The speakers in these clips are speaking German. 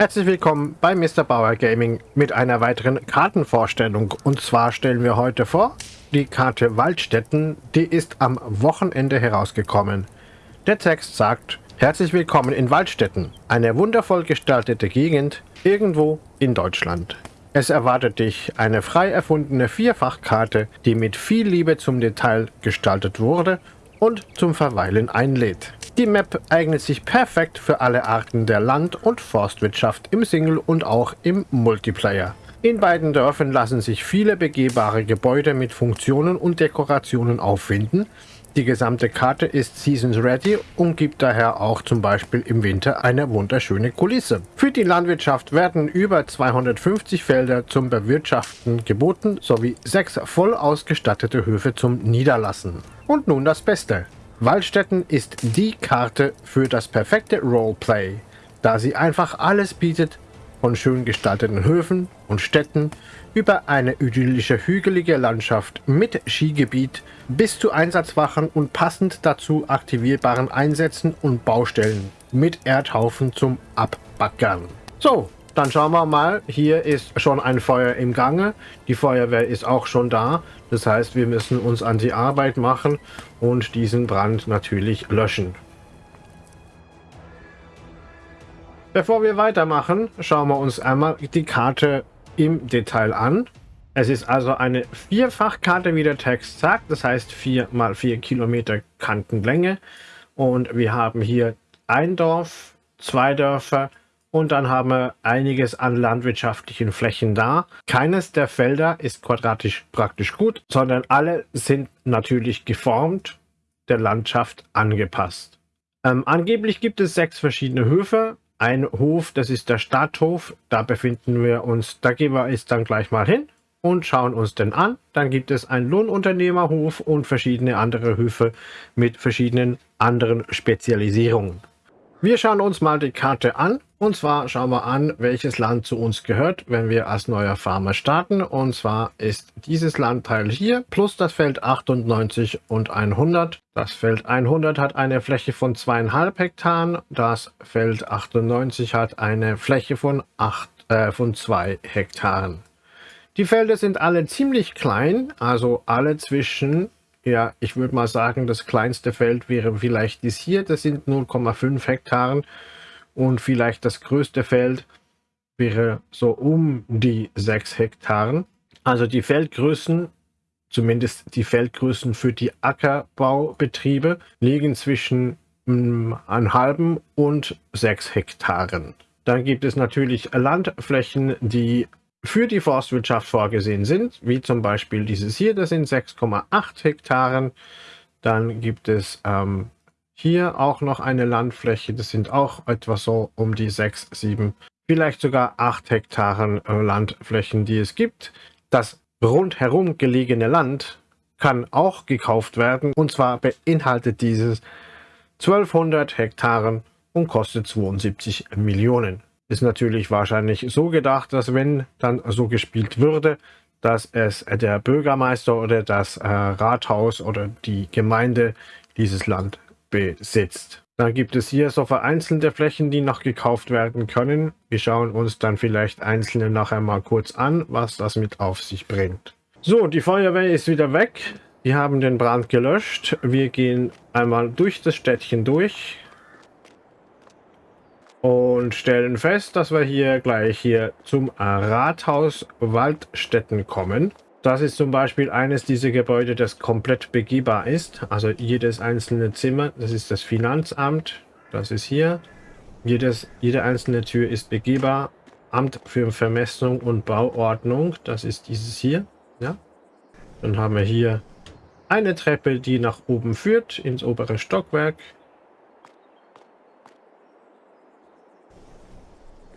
Herzlich willkommen bei Mr. Bauer Gaming mit einer weiteren Kartenvorstellung. Und zwar stellen wir heute vor die Karte Waldstätten, die ist am Wochenende herausgekommen. Der Text sagt, Herzlich willkommen in Waldstätten, eine wundervoll gestaltete Gegend irgendwo in Deutschland. Es erwartet dich eine frei erfundene Vierfachkarte, die mit viel Liebe zum Detail gestaltet wurde und zum Verweilen einlädt. Die Map eignet sich perfekt für alle Arten der Land- und Forstwirtschaft im Single und auch im Multiplayer. In beiden Dörfern lassen sich viele begehbare Gebäude mit Funktionen und Dekorationen auffinden. Die gesamte Karte ist Seasons Ready und gibt daher auch zum Beispiel im Winter eine wunderschöne Kulisse. Für die Landwirtschaft werden über 250 Felder zum Bewirtschaften geboten sowie sechs voll ausgestattete Höfe zum Niederlassen. Und nun das Beste. Waldstätten ist die Karte für das perfekte Roleplay, da sie einfach alles bietet, von schön gestalteten Höfen und Städten über eine idyllische hügelige Landschaft mit Skigebiet bis zu Einsatzwachen und passend dazu aktivierbaren Einsätzen und Baustellen mit Erdhaufen zum Abbaggern. So, dann schauen wir mal. Hier ist schon ein Feuer im Gange. Die Feuerwehr ist auch schon da. Das heißt, wir müssen uns an die Arbeit machen und diesen Brand natürlich löschen. Bevor wir weitermachen, schauen wir uns einmal die Karte im Detail an. Es ist also eine Vierfachkarte, wie der Text sagt. Das heißt 4 mal 4 Kilometer Kantenlänge. Und wir haben hier ein Dorf, zwei Dörfer, und dann haben wir einiges an landwirtschaftlichen Flächen da. Keines der Felder ist quadratisch praktisch gut, sondern alle sind natürlich geformt, der Landschaft angepasst. Ähm, angeblich gibt es sechs verschiedene Höfe. Ein Hof, das ist der Stadthof, da befinden wir uns, da gehen wir jetzt dann gleich mal hin und schauen uns den an. Dann gibt es einen Lohnunternehmerhof und verschiedene andere Höfe mit verschiedenen anderen Spezialisierungen. Wir schauen uns mal die Karte an. Und zwar schauen wir an, welches Land zu uns gehört, wenn wir als neuer Farmer starten. Und zwar ist dieses Landteil hier plus das Feld 98 und 100. Das Feld 100 hat eine Fläche von zweieinhalb Hektaren. Das Feld 98 hat eine Fläche von, acht, äh, von zwei Hektaren. Die Felder sind alle ziemlich klein, also alle zwischen ja, ich würde mal sagen, das kleinste Feld wäre vielleicht dies hier. Das sind 0,5 Hektaren. Und vielleicht das größte Feld wäre so um die 6 Hektaren. Also die Feldgrößen, zumindest die Feldgrößen für die Ackerbaubetriebe, liegen zwischen mm, einem halben und 6 Hektaren. Dann gibt es natürlich Landflächen, die für die Forstwirtschaft vorgesehen sind, wie zum Beispiel dieses hier, das sind 6,8 Hektaren. Dann gibt es ähm, hier auch noch eine Landfläche, das sind auch etwa so um die 6, 7, vielleicht sogar 8 Hektaren äh, Landflächen, die es gibt. Das rundherum gelegene Land kann auch gekauft werden und zwar beinhaltet dieses 1200 Hektaren und kostet 72 Millionen ist natürlich wahrscheinlich so gedacht, dass wenn dann so gespielt würde, dass es der Bürgermeister oder das äh, Rathaus oder die Gemeinde dieses Land besitzt. Dann gibt es hier so vereinzelte Flächen, die noch gekauft werden können. Wir schauen uns dann vielleicht einzelne nachher mal kurz an, was das mit auf sich bringt. So, die Feuerwehr ist wieder weg. Wir haben den Brand gelöscht. Wir gehen einmal durch das Städtchen durch und stellen fest, dass wir hier gleich hier zum Rathaus Waldstätten kommen. Das ist zum Beispiel eines dieser Gebäude, das komplett begehbar ist. Also jedes einzelne Zimmer, das ist das Finanzamt, das ist hier. Jedes, jede einzelne Tür ist begehbar. Amt für Vermessung und Bauordnung, das ist dieses hier. Ja. Dann haben wir hier eine Treppe, die nach oben führt, ins obere Stockwerk.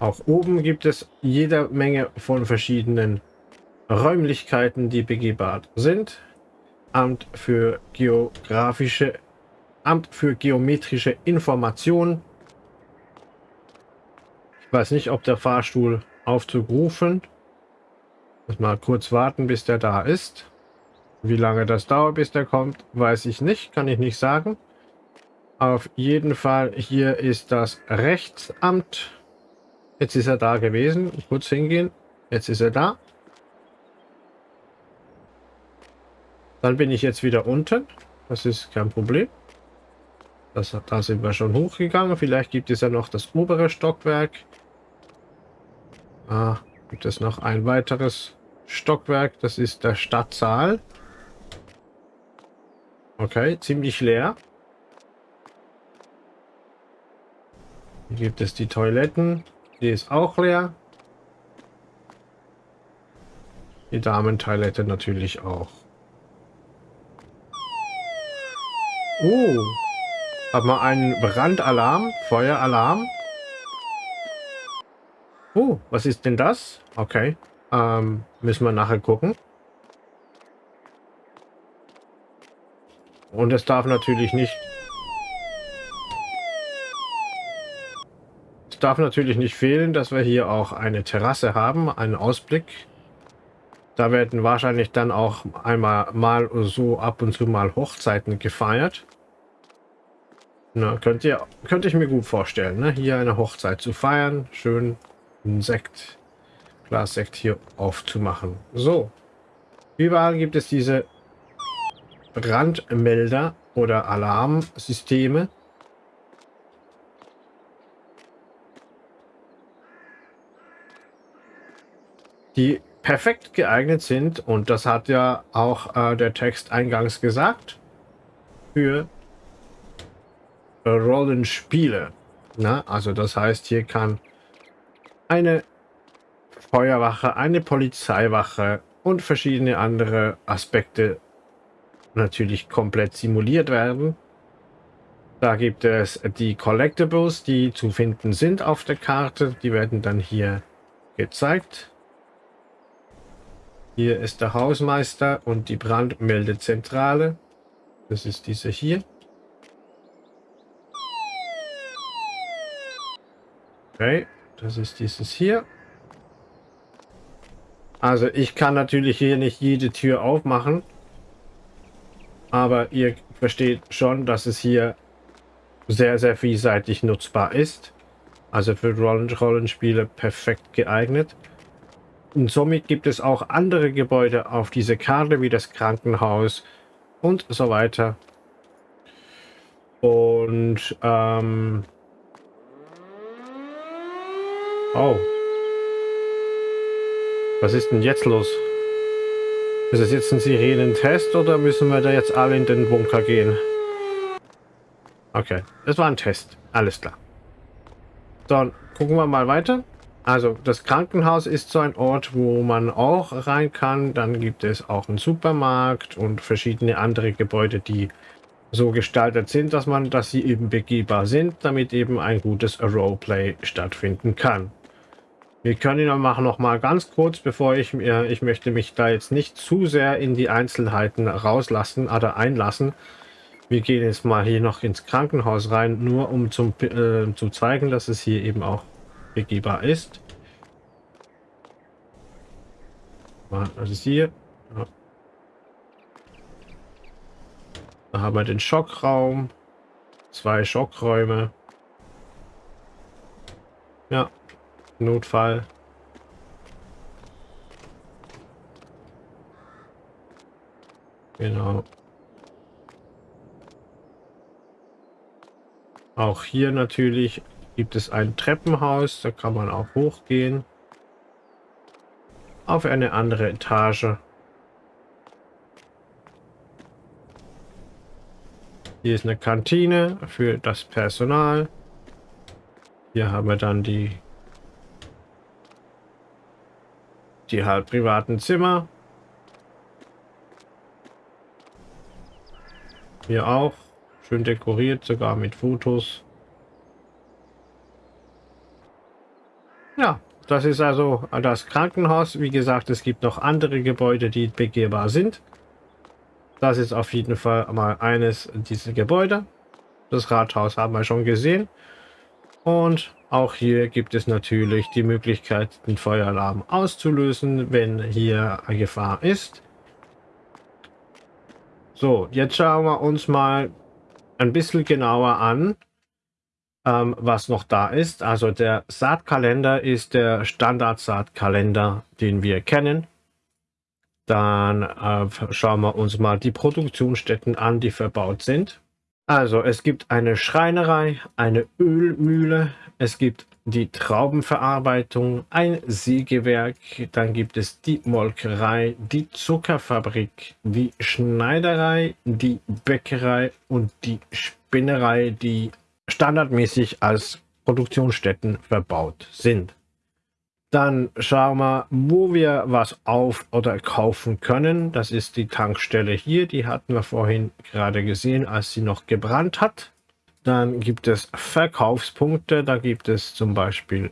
Auch oben gibt es jede Menge von verschiedenen Räumlichkeiten, die begehbar sind. Amt für geografische, Amt für geometrische Information. Ich weiß nicht, ob der Fahrstuhl Aufzug rufen. Muss mal kurz warten, bis der da ist. Wie lange das dauert, bis der kommt, weiß ich nicht, kann ich nicht sagen. Auf jeden Fall, hier ist das Rechtsamt. Jetzt ist er da gewesen. Kurz hingehen. Jetzt ist er da. Dann bin ich jetzt wieder unten. Das ist kein Problem. Das, da sind wir schon hochgegangen. Vielleicht gibt es ja noch das obere Stockwerk. Ah, gibt es noch ein weiteres Stockwerk. Das ist der Stadtsaal. Okay, ziemlich leer. Hier gibt es die Toiletten. Die ist auch leer. Die Damentoilette natürlich auch. Oh, hat man einen Brandalarm, Feueralarm. Oh, was ist denn das? Okay, ähm, müssen wir nachher gucken. Und es darf natürlich nicht... darf natürlich nicht fehlen, dass wir hier auch eine Terrasse haben, einen Ausblick. Da werden wahrscheinlich dann auch einmal mal so ab und zu mal Hochzeiten gefeiert. Na, könnt ihr, könnte ich mir gut vorstellen, ne? hier eine Hochzeit zu feiern. Schön ein Sekt, Glas Sekt hier aufzumachen. So, überall gibt es diese Brandmelder oder Alarmsysteme. Die perfekt geeignet sind, und das hat ja auch äh, der Text eingangs gesagt, für Rollenspiele. Na, also das heißt, hier kann eine Feuerwache, eine Polizeiwache und verschiedene andere Aspekte natürlich komplett simuliert werden. Da gibt es die Collectibles, die zu finden sind auf der Karte. Die werden dann hier gezeigt. Hier ist der Hausmeister und die Brandmeldezentrale. Das ist diese hier. Okay, das ist dieses hier. Also ich kann natürlich hier nicht jede Tür aufmachen. Aber ihr versteht schon, dass es hier sehr, sehr vielseitig nutzbar ist. Also für Rollen Rollenspiele perfekt geeignet. Und somit gibt es auch andere Gebäude auf dieser Karte, wie das Krankenhaus und so weiter. Und, ähm... Oh. Was ist denn jetzt los? Ist es jetzt ein Sirenentest oder müssen wir da jetzt alle in den Bunker gehen? Okay, das war ein Test. Alles klar. Dann gucken wir mal weiter. Also das Krankenhaus ist so ein Ort, wo man auch rein kann. Dann gibt es auch einen Supermarkt und verschiedene andere Gebäude, die so gestaltet sind, dass man, dass sie eben begehbar sind, damit eben ein gutes Roleplay stattfinden kann. Wir können machen noch mal ganz kurz, bevor ich mir, ich möchte mich da jetzt nicht zu sehr in die Einzelheiten rauslassen oder einlassen. Wir gehen jetzt mal hier noch ins Krankenhaus rein, nur um zum, äh, zu zeigen, dass es hier eben auch begehbar ist. Das ist hier. Ja. Da haben wir den Schockraum. Zwei Schockräume. Ja, Notfall. Genau. Auch hier natürlich gibt es ein Treppenhaus, da kann man auch hochgehen. Auf eine andere Etage. Hier ist eine Kantine für das Personal. Hier haben wir dann die die halt privaten Zimmer. Hier auch. Schön dekoriert, sogar mit Fotos. Ja, das ist also das Krankenhaus. Wie gesagt, es gibt noch andere Gebäude, die begehbar sind. Das ist auf jeden Fall mal eines dieser Gebäude. Das Rathaus haben wir schon gesehen. Und auch hier gibt es natürlich die Möglichkeit, den Feueralarm auszulösen, wenn hier eine Gefahr ist. So, jetzt schauen wir uns mal ein bisschen genauer an, ähm, was noch da ist. Also der Saatkalender ist der Standard-Saatkalender, den wir kennen. Dann äh, schauen wir uns mal die Produktionsstätten an, die verbaut sind. Also es gibt eine Schreinerei, eine Ölmühle, es gibt die Traubenverarbeitung, ein Sägewerk, dann gibt es die Molkerei, die Zuckerfabrik, die Schneiderei, die Bäckerei und die Spinnerei, die standardmäßig als Produktionsstätten verbaut sind. Dann schauen wir, wo wir was auf- oder kaufen können. Das ist die Tankstelle hier. Die hatten wir vorhin gerade gesehen, als sie noch gebrannt hat. Dann gibt es Verkaufspunkte. Da gibt es zum Beispiel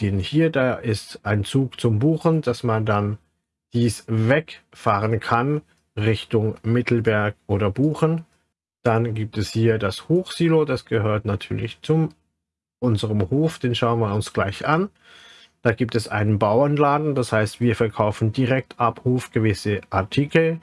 den hier. Da ist ein Zug zum Buchen, dass man dann dies wegfahren kann Richtung Mittelberg oder Buchen. Dann gibt es hier das Hochsilo. Das gehört natürlich zum unserem Hof. Den schauen wir uns gleich an. Da gibt es einen Bauernladen, das heißt, wir verkaufen direkt ab Hof gewisse Artikel.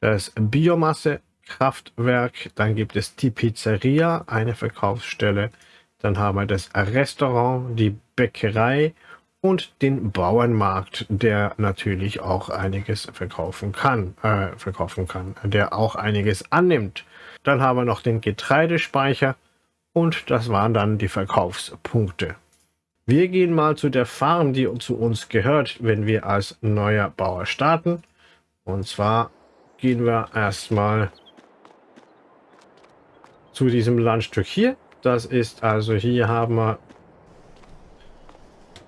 Das Biomasse, Kraftwerk, dann gibt es die Pizzeria, eine Verkaufsstelle. Dann haben wir das Restaurant, die Bäckerei und den Bauernmarkt, der natürlich auch einiges verkaufen kann, äh, verkaufen kann, der auch einiges annimmt. Dann haben wir noch den Getreidespeicher und das waren dann die Verkaufspunkte. Wir gehen mal zu der Farm, die zu uns gehört, wenn wir als neuer Bauer starten. Und zwar gehen wir erstmal zu diesem Landstück hier. Das ist also hier haben wir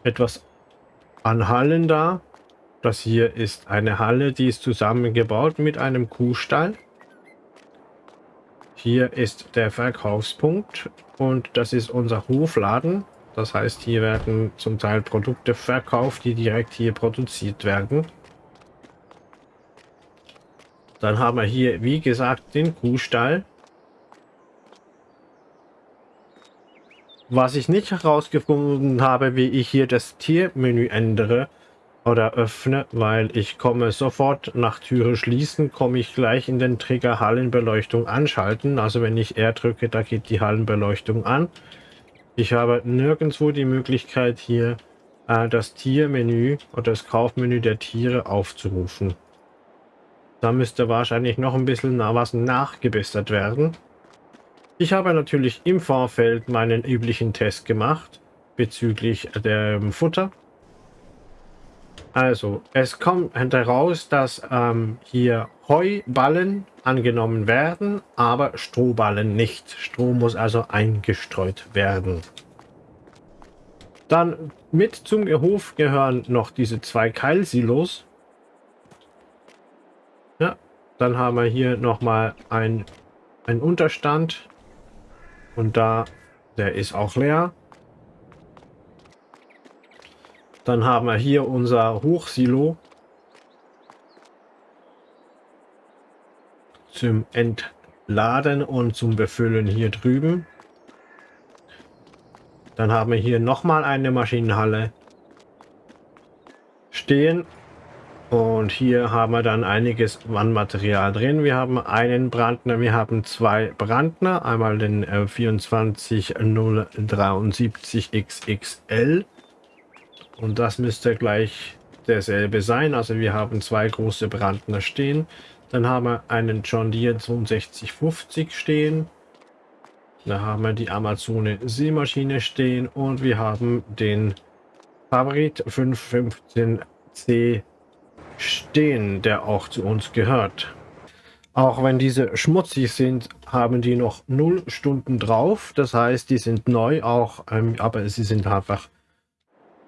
etwas an Hallen da. Das hier ist eine Halle, die ist zusammengebaut mit einem Kuhstall. Hier ist der Verkaufspunkt und das ist unser Hofladen. Das heißt, hier werden zum Teil Produkte verkauft, die direkt hier produziert werden. Dann haben wir hier, wie gesagt, den Kuhstall. Was ich nicht herausgefunden habe, wie ich hier das Tiermenü ändere oder öffne, weil ich komme sofort nach Türe schließen, komme ich gleich in den Trigger Hallenbeleuchtung anschalten. Also wenn ich R drücke, da geht die Hallenbeleuchtung an. Ich habe nirgendwo die Möglichkeit hier äh, das Tiermenü oder das Kaufmenü der Tiere aufzurufen. Da müsste wahrscheinlich noch ein bisschen was nachgebessert werden. Ich habe natürlich im Vorfeld meinen üblichen Test gemacht bezüglich dem Futter. Also, es kommt heraus, dass ähm, hier Heuballen angenommen werden, aber Strohballen nicht. Stroh muss also eingestreut werden. Dann mit zum Hof gehören noch diese zwei Keilsilos. Ja, dann haben wir hier nochmal ein, ein Unterstand. Und da, der ist auch leer. Dann haben wir hier unser Hochsilo. Zum Entladen und zum Befüllen hier drüben. Dann haben wir hier nochmal eine Maschinenhalle stehen. Und hier haben wir dann einiges Wandmaterial drin. Wir haben einen Brandner, wir haben zwei Brandner. Einmal den äh, 24073 XXL und das müsste gleich derselbe sein. Also wir haben zwei große Brandner stehen. Dann haben wir einen John Deere 6250 stehen. Da haben wir die Amazone Seemaschine stehen und wir haben den Favorit 515C stehen, der auch zu uns gehört. Auch wenn diese schmutzig sind, haben die noch 0 Stunden drauf. Das heißt, die sind neu auch, ähm, aber sie sind einfach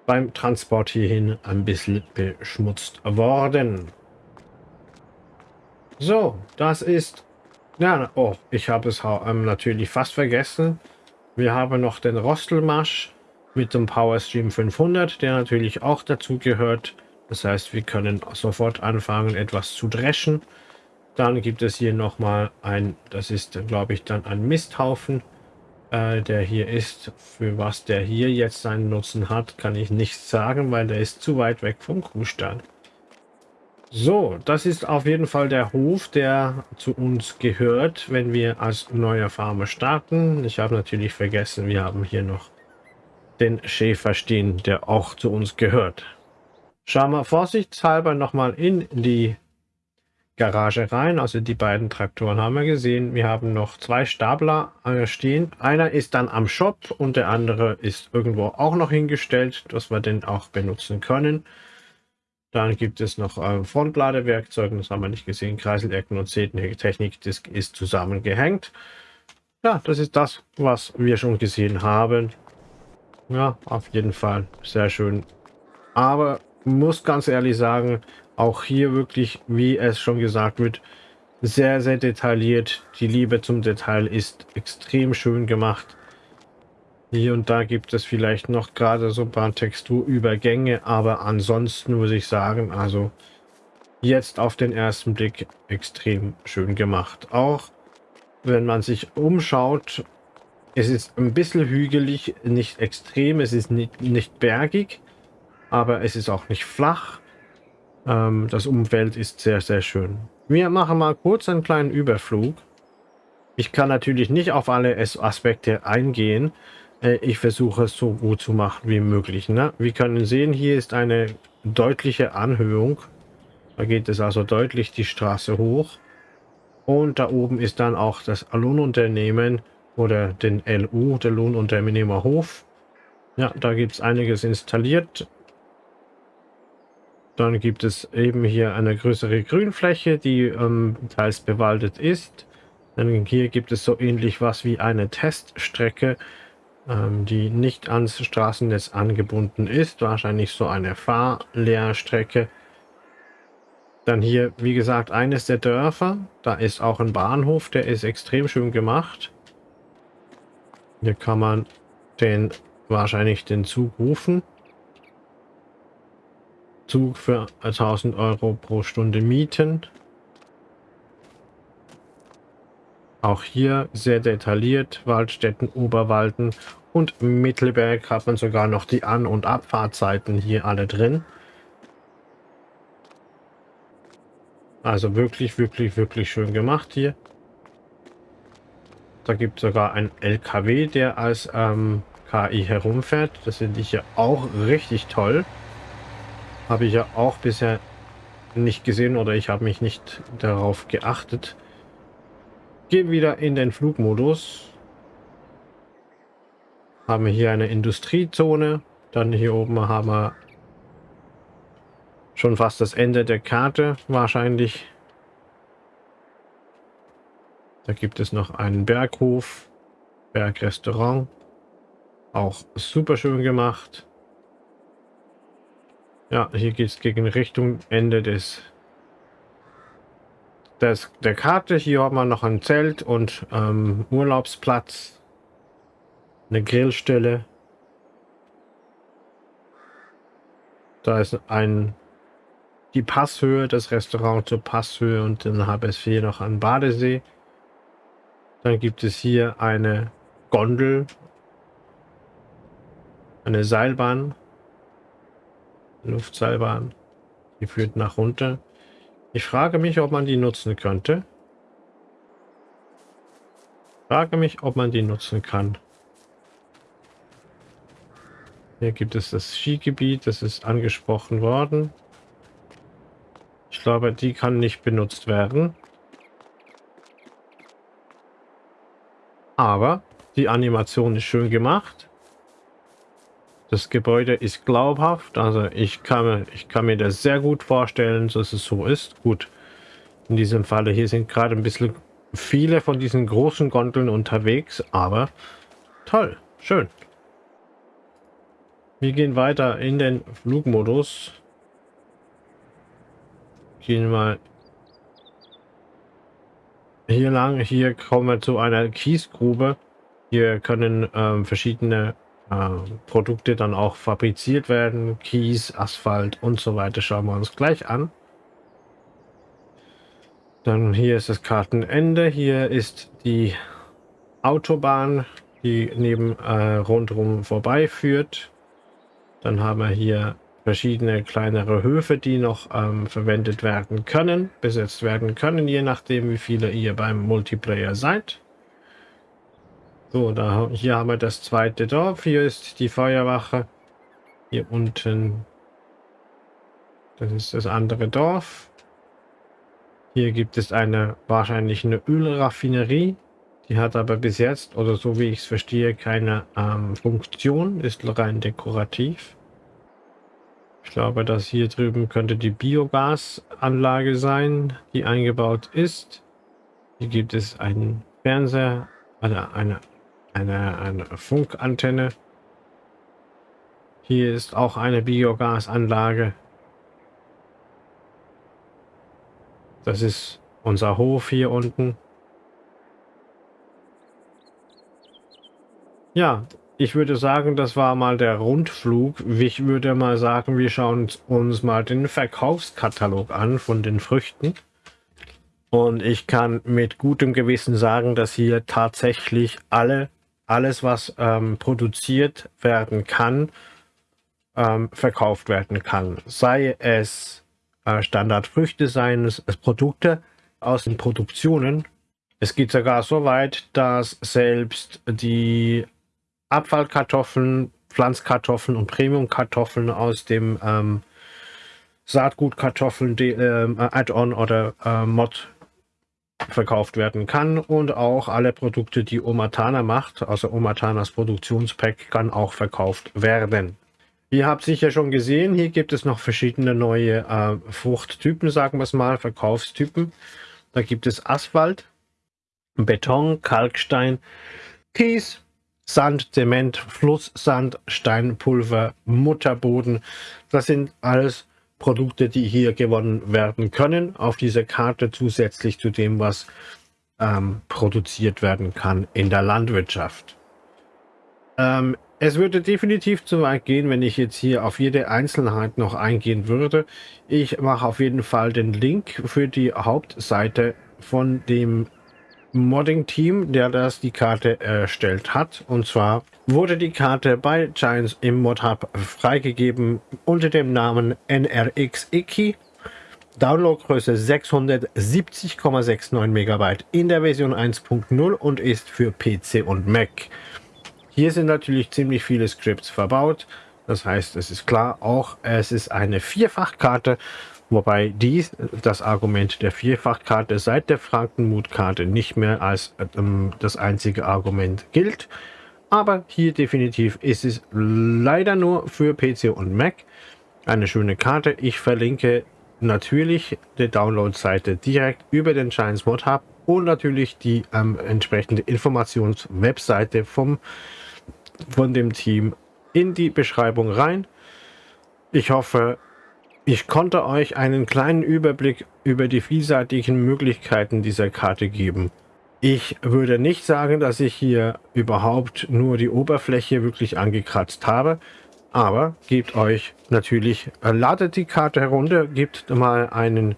beim Transport hierhin ein bisschen beschmutzt worden. So, das ist... Ja, oh, ich habe es ähm, natürlich fast vergessen. Wir haben noch den Rostelmarsch mit dem PowerStream 500, der natürlich auch dazu gehört. Das heißt, wir können sofort anfangen, etwas zu dreschen. Dann gibt es hier nochmal ein, das ist, glaube ich, dann ein Misthaufen äh, der hier ist. Für was der hier jetzt seinen Nutzen hat, kann ich nicht sagen, weil der ist zu weit weg vom Kuhstall. So, das ist auf jeden Fall der Hof, der zu uns gehört, wenn wir als neuer Farmer starten. Ich habe natürlich vergessen, wir haben hier noch den Schäfer stehen, der auch zu uns gehört. Schauen wir vorsichtshalber nochmal in die Garage rein. Also die beiden Traktoren haben wir gesehen. Wir haben noch zwei Stapler äh, stehen. Einer ist dann am Shop und der andere ist irgendwo auch noch hingestellt, dass wir den auch benutzen können. Dann gibt es noch äh, Frontladewerkzeuge, das haben wir nicht gesehen. Kreiselecken und Technik, das ist zusammengehängt. Ja, das ist das, was wir schon gesehen haben. Ja, auf jeden Fall sehr schön. Aber muss ganz ehrlich sagen, auch hier wirklich, wie es schon gesagt wird, sehr, sehr detailliert. Die Liebe zum Detail ist extrem schön gemacht. Hier und da gibt es vielleicht noch gerade so ein paar Texturübergänge, aber ansonsten muss ich sagen, also jetzt auf den ersten Blick extrem schön gemacht. Auch wenn man sich umschaut, es ist ein bisschen hügelig, nicht extrem, es ist nicht, nicht bergig, aber es ist auch nicht flach. Ähm, das Umfeld ist sehr, sehr schön. Wir machen mal kurz einen kleinen Überflug. Ich kann natürlich nicht auf alle Aspekte eingehen. Äh, ich versuche es so gut zu machen wie möglich. Ne? Wir können sehen, hier ist eine deutliche Anhöhung. Da geht es also deutlich die Straße hoch. Und da oben ist dann auch das Lohnunternehmen oder den LU, der Lohnunternehmerhof. Ja, da gibt es einiges installiert. Dann gibt es eben hier eine größere Grünfläche, die ähm, teils bewaldet ist. Dann hier gibt es so ähnlich was wie eine Teststrecke, ähm, die nicht ans Straßennetz angebunden ist. Wahrscheinlich so eine Fahrlehrstrecke. Dann hier, wie gesagt, eines der Dörfer. Da ist auch ein Bahnhof, der ist extrem schön gemacht. Hier kann man den wahrscheinlich den Zug rufen. Zug für 1000 Euro pro Stunde mieten. Auch hier sehr detailliert, Waldstätten, Oberwalden und Mittelberg hat man sogar noch die An- und Abfahrtzeiten hier alle drin. Also wirklich, wirklich, wirklich schön gemacht hier. Da gibt es sogar ein LKW, der als ähm, KI herumfährt. Das finde ich ja auch richtig toll. Habe ich ja auch bisher nicht gesehen oder ich habe mich nicht darauf geachtet. Gehen wieder in den Flugmodus. Haben wir hier eine Industriezone. Dann hier oben haben wir schon fast das Ende der Karte wahrscheinlich. Da gibt es noch einen Berghof, Bergrestaurant. Auch super schön gemacht. Ja, hier geht es gegen Richtung Ende des, des der Karte. Hier haben wir noch ein Zelt und ähm, Urlaubsplatz. Eine Grillstelle. Da ist ein die Passhöhe, das Restaurant zur Passhöhe und dann habe es hier noch einen Badesee. Dann gibt es hier eine Gondel, eine Seilbahn Luftseilbahn. Die führt nach runter. Ich frage mich, ob man die nutzen könnte. Frage mich, ob man die nutzen kann. Hier gibt es das Skigebiet, das ist angesprochen worden. Ich glaube, die kann nicht benutzt werden. Aber die Animation ist schön gemacht. Das Gebäude ist glaubhaft, also ich kann, mir, ich kann mir das sehr gut vorstellen, dass es so ist. Gut, in diesem Falle hier sind gerade ein bisschen viele von diesen großen Gondeln unterwegs, aber toll, schön. Wir gehen weiter in den Flugmodus. Gehen mal hier lang. Hier kommen wir zu einer Kiesgrube. Hier können ähm, verschiedene Produkte dann auch fabriziert werden. Kies, Asphalt und so weiter schauen wir uns gleich an. Dann hier ist das Kartenende. Hier ist die Autobahn, die neben äh, rundherum vorbeiführt. Dann haben wir hier verschiedene kleinere Höfe, die noch ähm, verwendet werden können, besetzt werden können, je nachdem, wie viele ihr beim Multiplayer seid. So, da, hier haben wir das zweite Dorf. Hier ist die Feuerwache. Hier unten, das ist das andere Dorf. Hier gibt es eine wahrscheinlich eine Ölraffinerie. Die hat aber bis jetzt, oder so wie ich es verstehe, keine ähm, Funktion, ist rein dekorativ. Ich glaube, dass hier drüben könnte die Biogasanlage sein, die eingebaut ist. Hier gibt es einen Fernseher, also eine, eine, eine Funkantenne. Hier ist auch eine Biogasanlage. Das ist unser Hof hier unten. Ja, ich würde sagen, das war mal der Rundflug. Ich würde mal sagen, wir schauen uns mal den Verkaufskatalog an von den Früchten. Und ich kann mit gutem Gewissen sagen, dass hier tatsächlich alle, alles, was ähm, produziert werden kann, ähm, verkauft werden kann. Sei es äh, Standardfrüchte, seien es Produkte aus den Produktionen. Es geht sogar so weit, dass selbst die Abfallkartoffeln, Pflanzkartoffeln und Premiumkartoffeln aus dem ähm, Saatgutkartoffeln äh, Add-on oder äh, Mod verkauft werden kann und auch alle Produkte, die Omatana macht, also Omatanas Produktionspack, kann auch verkauft werden. Ihr habt sicher schon gesehen, hier gibt es noch verschiedene neue äh, Fruchttypen, sagen wir es mal, Verkaufstypen. Da gibt es Asphalt, Beton, Kalkstein, Kies, Sand, Zement, Flusssand, Steinpulver, Mutterboden. Das sind alles Produkte, die hier gewonnen werden können auf dieser Karte zusätzlich zu dem, was ähm, produziert werden kann in der Landwirtschaft. Ähm, es würde definitiv zu weit gehen, wenn ich jetzt hier auf jede Einzelheit noch eingehen würde. Ich mache auf jeden Fall den Link für die Hauptseite von dem Modding-Team, der das die Karte erstellt hat. Und zwar wurde die Karte bei Giants im Mod-Hub freigegeben unter dem Namen NRX Iki. Downloadgröße 670,69 MB in der Version 1.0 und ist für PC und Mac. Hier sind natürlich ziemlich viele Scripts verbaut. Das heißt, es ist klar, auch es ist eine Vierfachkarte wobei dies das Argument der Vierfachkarte seit der Frankenmutkarte nicht mehr als ähm, das einzige Argument gilt. Aber hier definitiv ist es leider nur für PC und Mac eine schöne Karte. Ich verlinke natürlich die Download-Seite direkt über den Giants Mod Hub und natürlich die ähm, entsprechende Informations-Webseite vom von dem Team in die Beschreibung rein. Ich hoffe, ich konnte euch einen kleinen Überblick über die vielseitigen Möglichkeiten dieser Karte geben. Ich würde nicht sagen, dass ich hier überhaupt nur die Oberfläche wirklich angekratzt habe, aber gebt euch natürlich, äh, ladet die Karte herunter, gebt mal einen,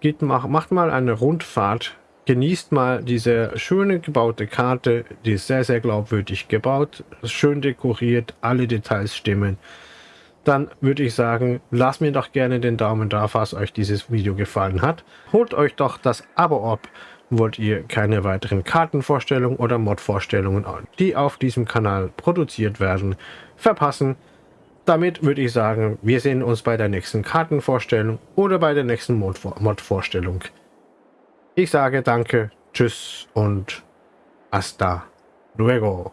geht, mach, macht mal eine Rundfahrt, genießt mal diese schöne gebaute Karte, die ist sehr, sehr glaubwürdig gebaut, schön dekoriert, alle Details stimmen dann würde ich sagen, lasst mir doch gerne den Daumen da, falls euch dieses Video gefallen hat. Holt euch doch das Abo ab, wollt ihr keine weiteren Kartenvorstellungen oder Mod-Vorstellungen, die auf diesem Kanal produziert werden, verpassen. Damit würde ich sagen, wir sehen uns bei der nächsten Kartenvorstellung oder bei der nächsten Mod-Vorstellung. Ich sage danke, tschüss und hasta luego.